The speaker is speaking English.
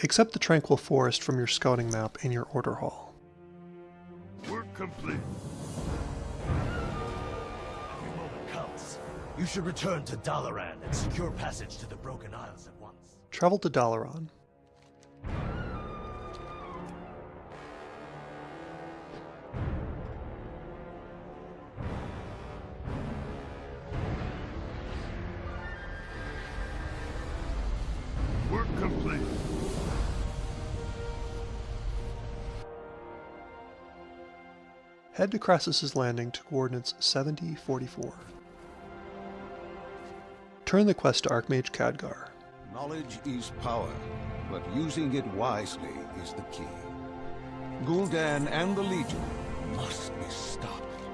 Accept the Tranquil Forest from your scouting map in your order hall. Work complete. Every moment counts. You should return to Dalaran and secure passage to the Broken Isles at once. Travel to Dalaran. Work complete. Head to Krasus's Landing to coordinates 7044. Turn the quest to Archmage Khadgar. Knowledge is power, but using it wisely is the key. Gul'dan and the Legion must be stopped.